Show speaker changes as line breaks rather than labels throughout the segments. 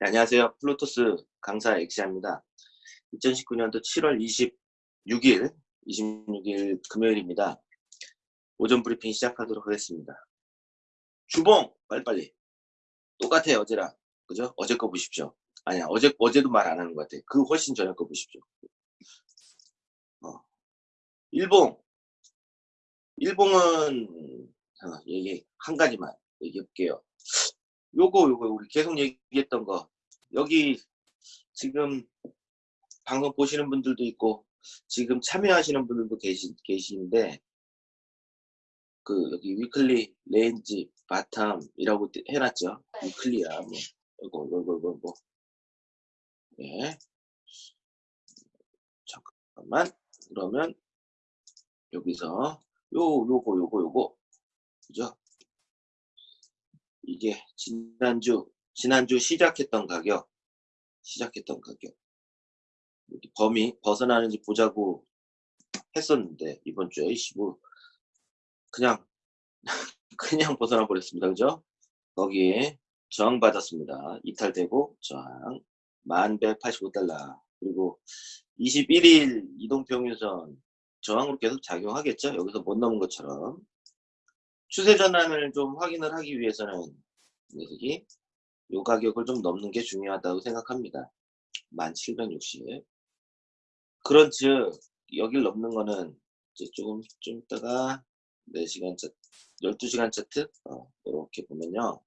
네, 안녕하세요. 플루토스 강사 엑시아입니다. 2019년도 7월 26일, 26일 금요일입니다. 오전 브리핑 시작하도록 하겠습니다. 주봉! 빨리빨리. 똑같아요, 어제랑. 그죠? 어제 거 보십시오. 아니야, 어제, 어제도 말 안 하는 것 같아. 그 훨씬 전에 거 보십시오. 어. 일봉. 일봉은, 어, 얘기, 한 가지만 얘기해 볼게요. 요거 요거 우리 계속 얘기했던 거. 여기 지금 방송 보시는 분들도 있고 지금 참여하시는 분들도 계시, 계시는데 그 여기 weekly range bottom이라고 해놨죠? weekly야 뭐. 이거 이거 이거. 뭐 네. 잠깐만. 그러면 여기서 요 요거 요거 요거. 그죠 이게 지난주 지난주 시작했던 가격 시작했던 가격. 범위 벗어나는지 보자고 했었는데 이번 주에 15 그냥 그냥 벗어나 버렸습니다. 그죠? 거기에 저항 받았습니다. 이탈되고 저항 1185달러. 그리고 21일 이동평균선 저항으로 계속 작용하겠죠? 여기서 못 넘은 것처럼 추세 전환을 좀 확인을 하기 위해서는 녀석이 요 가격을 좀 넘는 게 중요하다고 생각합니다. 1760. 그런 즉 여길 넘는 거는 이제 조금 좀 있다가 4시간 차트, 12시간 차트 어, 이렇게 보면요.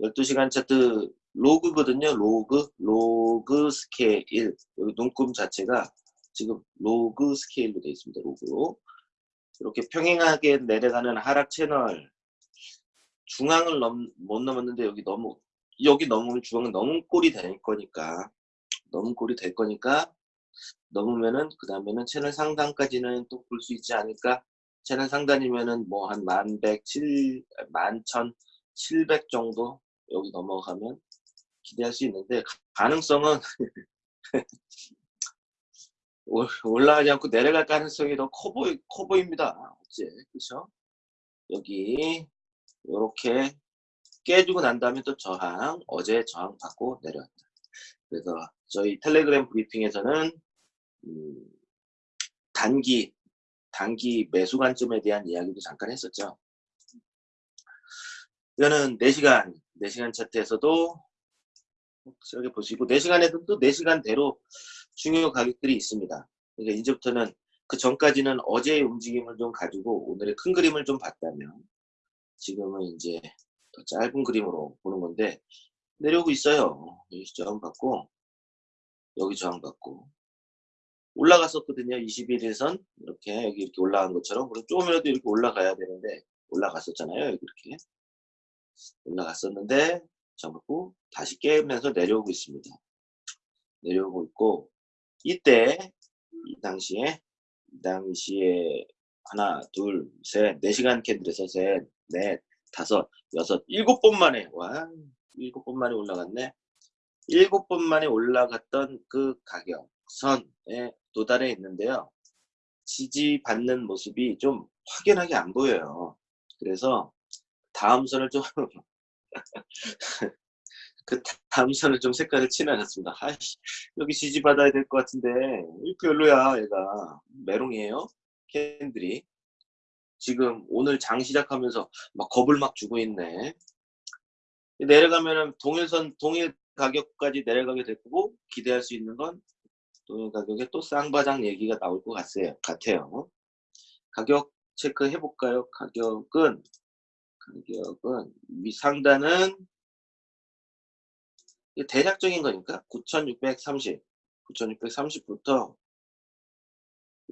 12시간 차트 로그거든요. 로그, 로그 스케일. 여기 눈금 자체가 지금 로그 스케일로 되어 있습니다. 로그로. 이렇게 평행하게 내려가는 하락 채널. 중앙을 넘, 못 넘었는데 여기 너무 여기 넘으면 중앙은 넘은 꼴이 될 거니까 넘은 꼴이 될 거니까 넘으면은 그 다음에는 채널 상단까지는 또 볼 수 있지 않을까? 채널 상단이면은 뭐 한 만백 칠 만천 칠백 정도 여기 넘어가면 기대할 수 있는데 가능성은 올라가지 않고 내려갈 가능성이 더 커 보이, 커 보입니다. 어째, 그죠? 여기, 이렇게 깨주고 난 다음에 또 저항, 어제 저항 받고 내려왔다. 그래서 저희 텔레그램 브리핑에서는, 음, 단기, 단기 매수 관점에 대한 이야기도 잠깐 했었죠. 이거는 4시간, 4시간 차트에서도 여기 보시고 4시간에도 또 4시간대로 중요 가격들이 있습니다. 그러니까 이제부터는 그 전까지는 어제의 움직임을 좀 가지고 오늘의 큰 그림을 좀 봤다면 지금은 이제 더 짧은 그림으로 보는 건데 내려오고 있어요. 여기 저항받고 여기 저항받고 올라갔었거든요. 21일선 이렇게 여기 이렇게 올라간 것처럼 그럼 조금이라도 이렇게 올라가야 되는데 올라갔었잖아요. 여기 이렇게 올라갔었는데 저항받고 다시 깨면서 내려오고 있습니다. 내려오고 있고 이때 이 당시에 이 당시에 하나 둘셋 4시간 캔들에서 셋넷 다섯 여섯 일곱 번 만에 와 일곱 번 만에 올라갔네. 일곱 번 만에 올라갔던 그 가격 선에 도달해 있는데요. 지지받는 모습이 좀 확연하게 안 보여요. 그래서 다음 선을 좀 그 다음 선을 좀 색깔을 칠해놨습니다. 아이씨, 여기 지지받아야 될 것 같은데 별로야 얘가 메롱이에요 캔들이 지금 오늘 장 시작하면서 막 겁을 막 주고 있네 내려가면은 동일선 동일 가격까지 내려가게 될 거고 기대할 수 있는 건 동일 가격에 또 쌍바장 얘기가 나올 것 같아요. 같아요. 가격 체크해 볼까요? 가격은 가격은 위 상단은 대략적인 거니까 9630 9630부터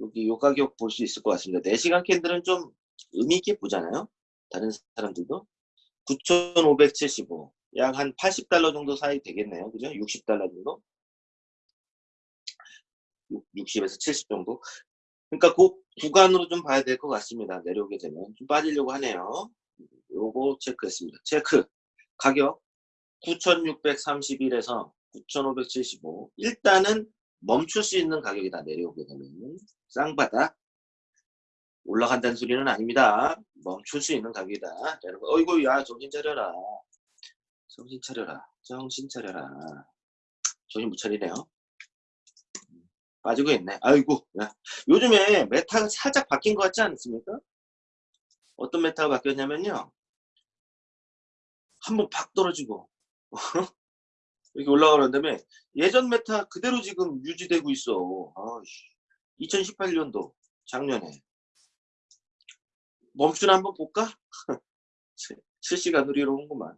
여기 요 가격 볼 수 있을 것 같습니다. 4시간 캔들은 좀 의미 있게 보잖아요 다른 사람들도. 9575 약 한 80달러 정도 사이 되겠네요. 그죠? 60달러 정도? 60에서 70 정도? 그러니까 그 구간으로 좀 봐야 될 것 같습니다. 내려오게 되면. 좀 빠지려고 하네요. 요거 체크했습니다. 체크. 가격 9631에서 9575 일단은 멈출 수 있는 가격이다 내려오게 되면 쌍바닥 올라간다는 소리는 아닙니다 멈출 수 있는 가격이다 여러분 어이구 야 정신 차려라 정신 차려라. 정신 차려라. 정신 못 차리네요. 빠지고 있네. 아이고. 야. 요즘에 meta가 살짝 바뀐 것 같지 않습니까? 어떤 meta가 바뀌었냐면요. 한번 팍 떨어지고 이렇게 올라가는 다음에 예전 meta 그대로 지금 유지되고 있어. 아이씨. 2018년도 작년에 멈추나 한번 볼까? 실시간으로 이러는구만.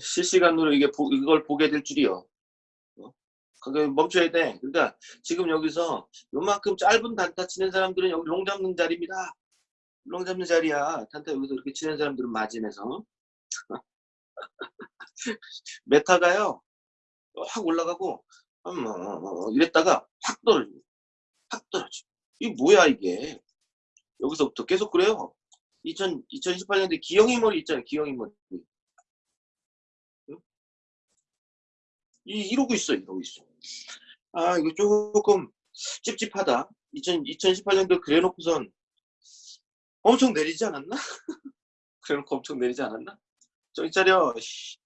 실시간으로 이게 보- 이걸 보게 될 줄이야. 어? 그게 멈춰야 돼. 그러니까 지금 여기서 요만큼 짧은 단타 치는 사람들은 여기 long 잡는 자리입니다. long 잡는 자리야. 단타 여기서 이렇게 치는 사람들은 마진에서. meta가요. 확 올라가고 음, 어, 어, 어, 이랬다가 확 떨어지고 확 떨어지고 이게 뭐야 이게 여기서부터 계속 그래요 2000, 2018년도에 기영이 머리 있잖아요 기영이 머리 응? 이, 이러고 있어 이러고 있어 아 이거 조금 찝찝하다 2000, 2018년도 그래놓고선 엄청 내리지 않았나? 그래놓고 엄청 내리지 않았나? 정신 차려 씨.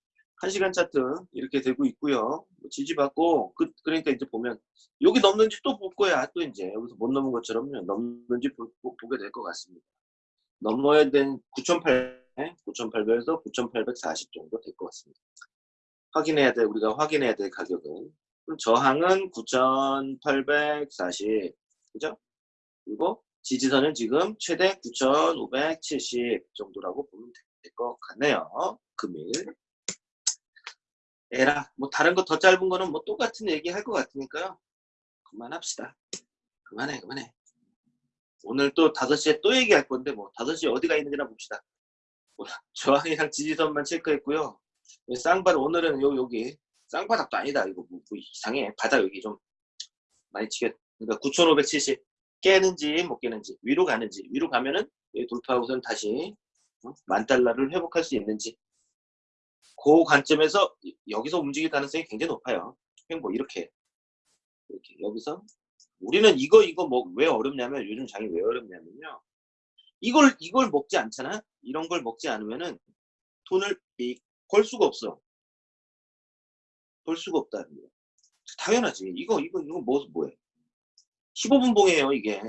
1시간 차트 이렇게 되고 있고요. 뭐 지지받고 그, 그러니까 이제 보면 여기 넘는지 또 볼 거야. 또 이제 여기서 못 넘은 것처럼 넘는지 보, 게 될 것 같습니다. 넘어야 된 9,800, 9,800에서 9,840 정도 될 것 같습니다. 확인해야 돼. 우리가 확인해야 될 가격은 그럼 저항은 9,840 그죠? 그리고 지지선은 지금 최대 9,570 정도라고 보면 될 것 같네요. 금일 에라 뭐 다른 거 더 짧은 거는 뭐 똑같은 얘기 할 것 같으니까요. 그만합시다. 그만해 그만해. 오늘 또 5시에 또 얘기할 건데 뭐 5시에 어디가 있는지나 봅시다. 뭐, 저항이랑 지지선만 체크했고요. 쌍바닥 오늘은 요, 여기 쌍바닥도 아니다. 이거 뭐, 뭐 이상해. 바닥 여기 좀 많이 치겠 그러니까 9570 깨는지 못 깨는지 위로 가는지 위로 가면은 돌파하고선 다시 어? 만 달러를 회복할 수 있는지 그 관점에서 여기서 움직일 가능성이 굉장히 높아요. 뭐 이렇게 이렇게 여기서 우리는 이거 이거 뭐 왜 어렵냐면 요즘 장이 왜 어렵냐면요. 이걸 이걸 먹지 않잖아. 이런 걸 먹지 않으면은 돈을 벌 수가 없어. 벌 수가 없다는 거야. 당연하지. 이거 이거 이거 뭐 뭐해? 15분 봉이에요 이게.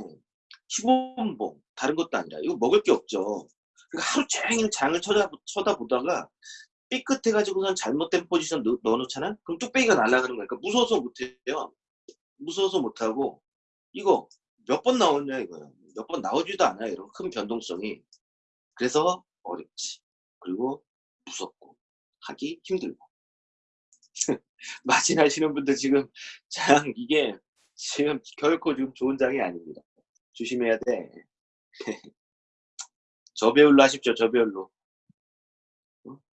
15분 봉. 다른 것도 아니라 이거 먹을 게 없죠. 그러니까 하루 종일 장을 쳐다, 쳐다보다가 삐끗해가지고선 잘못된 포지션 넣, 넣어놓잖아? 그럼 뚝배기가 날아가는 거니까 무서워서 못해요. 무서워서 못하고 이거 몇 번 나오냐 이거예요. 몇 번 나오지도 않아요. 이런 큰 변동성이. 그래서 어렵지. 그리고 무섭고 하기 힘들고. 마진하시는 분들 지금 장 이게 지금 결코 지금 좋은 장이 아닙니다. 조심해야 돼. 저배율로 하십시오. 저배율로.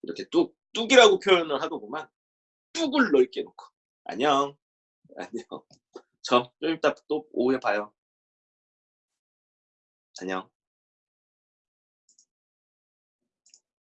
이렇게 뚝, 뚝이라고 표현을 하더구만. 뚝을 넓게 놓고. 안녕. 안녕. 저, 좀 이따 또 오후에 봐요. 안녕.